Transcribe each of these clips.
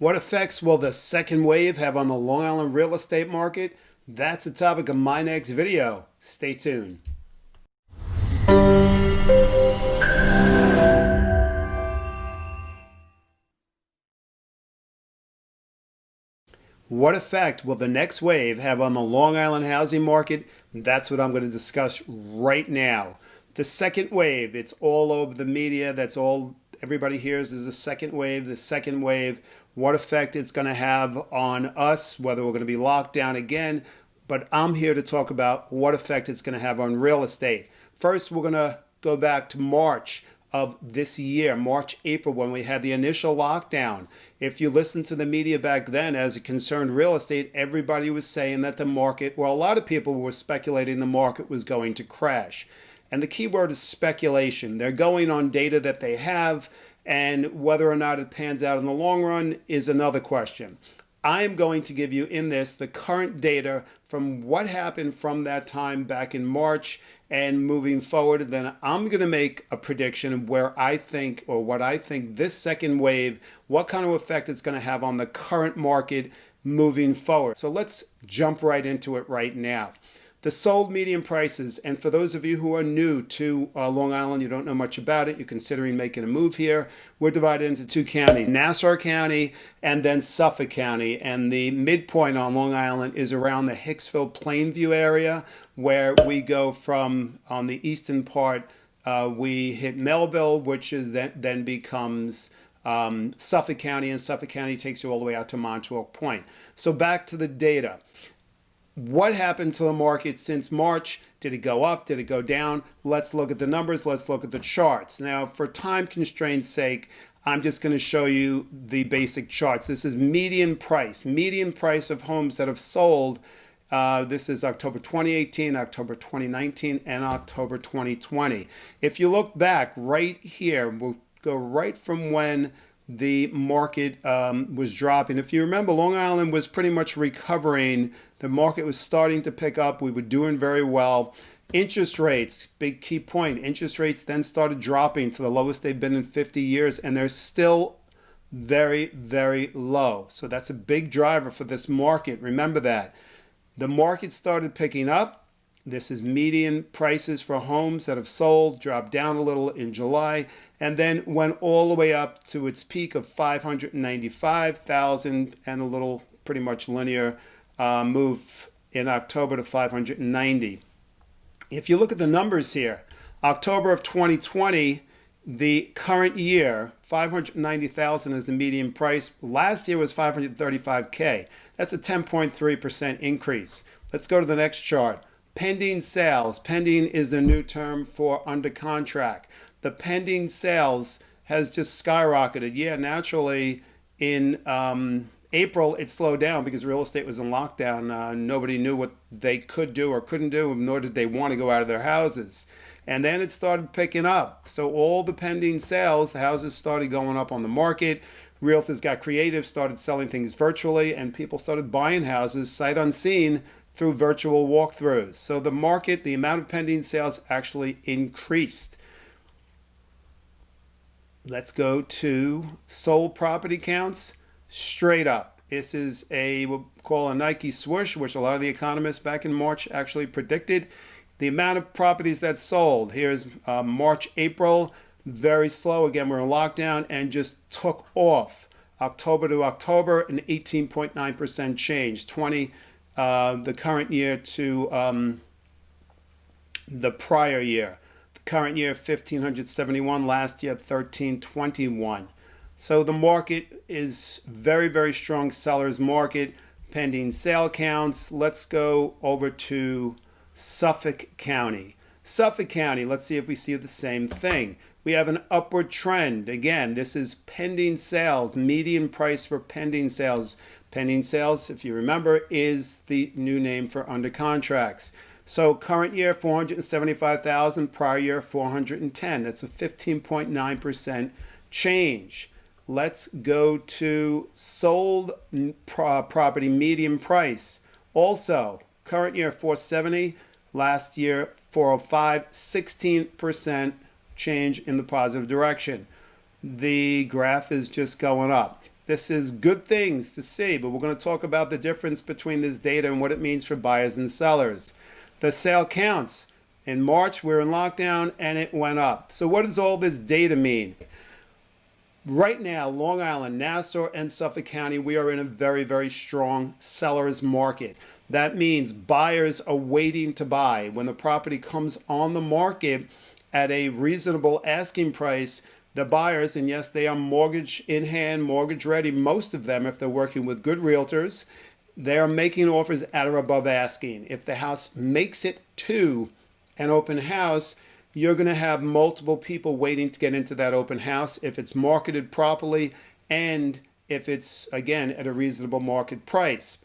What effects will the second wave have on the Long Island real estate market? That's the topic of my next video. Stay tuned. What effect will the next wave have on the Long Island housing market? That's what I'm going to discuss right now. The second wave, it's all over the media. That's all everybody hears is the second wave, the second wave, what effect it's going to have on us, whether we're going to be locked down again. But I'm here to talk about what effect it's going to have on real estate. First, we're going to go back to March of this year, March, April, when we had the initial lockdown. If you listen to the media back then as it concerned real estate, everybody was saying that the market, well, a lot of people were speculating the market was going to crash. And the key word is speculation. They're going on data that they have, and whether or not it pans out in the long run is another question. I am going to give you in this the current data from what happened from that time back in March and moving forward. Then I'm going to make a prediction of where I think or what I think this second wave, what kind of effect it's going to have on the current market moving forward. So let's jump right into it right now the sold median prices. And for those of you who are new to uh, Long Island, you don't know much about it, you're considering making a move here, we're divided into two counties, Nassau County and then Suffolk County. And the midpoint on Long Island is around the Hicksville Plainview area, where we go from on the eastern part, uh, we hit Melville, which is then, then becomes um, Suffolk County, and Suffolk County takes you all the way out to Montauk Point. So back to the data what happened to the market since March? Did it go up? Did it go down? Let's look at the numbers. Let's look at the charts. Now, for time constraints sake, I'm just going to show you the basic charts. This is median price, median price of homes that have sold. Uh, this is October 2018, October 2019, and October 2020. If you look back right here, we'll go right from when the market um, was dropping. If you remember, Long Island was pretty much recovering. The market was starting to pick up. We were doing very well. Interest rates, big key point. Interest rates then started dropping to the lowest they've been in 50 years, and they're still very, very low. So that's a big driver for this market. Remember that. The market started picking up. This is median prices for homes that have sold, dropped down a little in July and then went all the way up to its peak of 595,000 and a little pretty much linear uh, move in October to 590. If you look at the numbers here, October of 2020, the current year, 590,000 is the median price. Last year was 535K. That's a 10.3% increase. Let's go to the next chart. Pending sales. Pending is the new term for under contract the pending sales has just skyrocketed. Yeah, naturally, in um, April, it slowed down because real estate was in lockdown. Uh, nobody knew what they could do or couldn't do, nor did they want to go out of their houses. And then it started picking up. So all the pending sales, the houses started going up on the market. Realtors got creative, started selling things virtually, and people started buying houses sight unseen through virtual walkthroughs. So the market, the amount of pending sales actually increased. Let's go to sold property counts straight up. This is a what we'll call a Nike swoosh, which a lot of the economists back in March actually predicted. The amount of properties that sold. Here's uh, March, April, very slow. Again, we're in lockdown and just took off. October to October, an 18.9% change. 20, uh, the current year to um, the prior year. The current year 1571 last year 1321 so the market is very very strong sellers market pending sale counts. Let's go over to Suffolk County. Suffolk County let's see if we see the same thing we have an upward trend again this is pending sales median price for pending sales pending sales if you remember is the new name for under contracts so current year 475,000, prior year 410. That's a 15.9% change. Let's go to sold property median price. Also, current year 470, last year 405, 16% change in the positive direction. The graph is just going up. This is good things to see, but we're going to talk about the difference between this data and what it means for buyers and sellers. The sale counts. In March, we we're in lockdown and it went up. So, what does all this data mean? Right now, Long Island, Nassau, and Suffolk County, we are in a very, very strong seller's market. That means buyers are waiting to buy. When the property comes on the market at a reasonable asking price, the buyers, and yes, they are mortgage in hand, mortgage ready, most of them, if they're working with good realtors, they are making offers at or above asking. If the house makes it to an open house, you're going to have multiple people waiting to get into that open house if it's marketed properly and if it's, again, at a reasonable market price.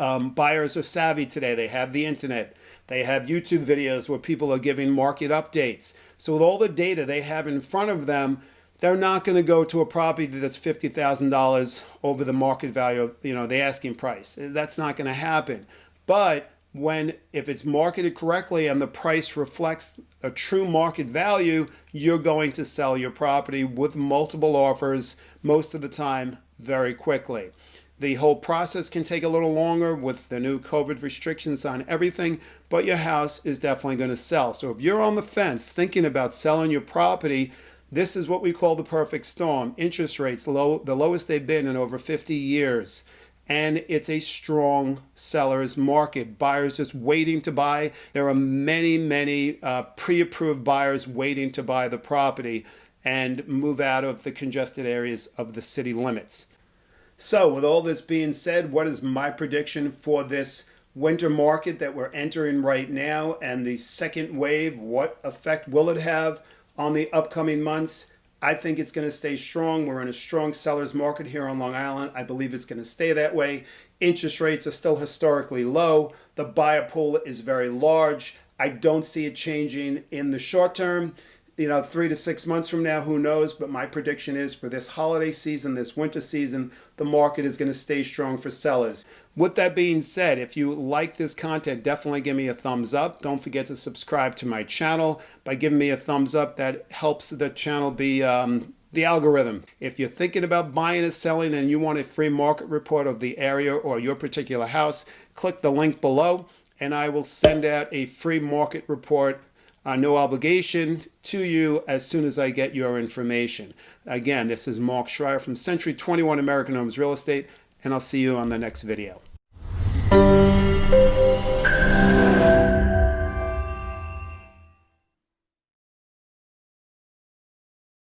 Um, buyers are savvy today. They have the internet. They have YouTube videos where people are giving market updates. So with all the data they have in front of them, they're not going to go to a property that's $50,000 over the market value, you know, the asking price. That's not going to happen. But when if it's marketed correctly and the price reflects a true market value, you're going to sell your property with multiple offers most of the time very quickly. The whole process can take a little longer with the new COVID restrictions on everything, but your house is definitely going to sell. So if you're on the fence thinking about selling your property, this is what we call the perfect storm. Interest rates low, the lowest they've been in over 50 years. And it's a strong seller's market. Buyers just waiting to buy. There are many, many uh, pre-approved buyers waiting to buy the property and move out of the congested areas of the city limits. So with all this being said, what is my prediction for this winter market that we're entering right now and the second wave? What effect will it have on the upcoming months? I think it's going to stay strong. We're in a strong seller's market here on Long Island. I believe it's going to stay that way. Interest rates are still historically low. The buyer pool is very large. I don't see it changing in the short term you know, three to six months from now, who knows? But my prediction is for this holiday season, this winter season, the market is going to stay strong for sellers. With that being said, if you like this content, definitely give me a thumbs up. Don't forget to subscribe to my channel. By giving me a thumbs up, that helps the channel be um, the algorithm. If you're thinking about buying or selling and you want a free market report of the area or your particular house, click the link below and I will send out a free market report uh, no obligation to you as soon as I get your information. Again, this is Mark Schreier from Century 21 American Homes Real Estate, and I'll see you on the next video.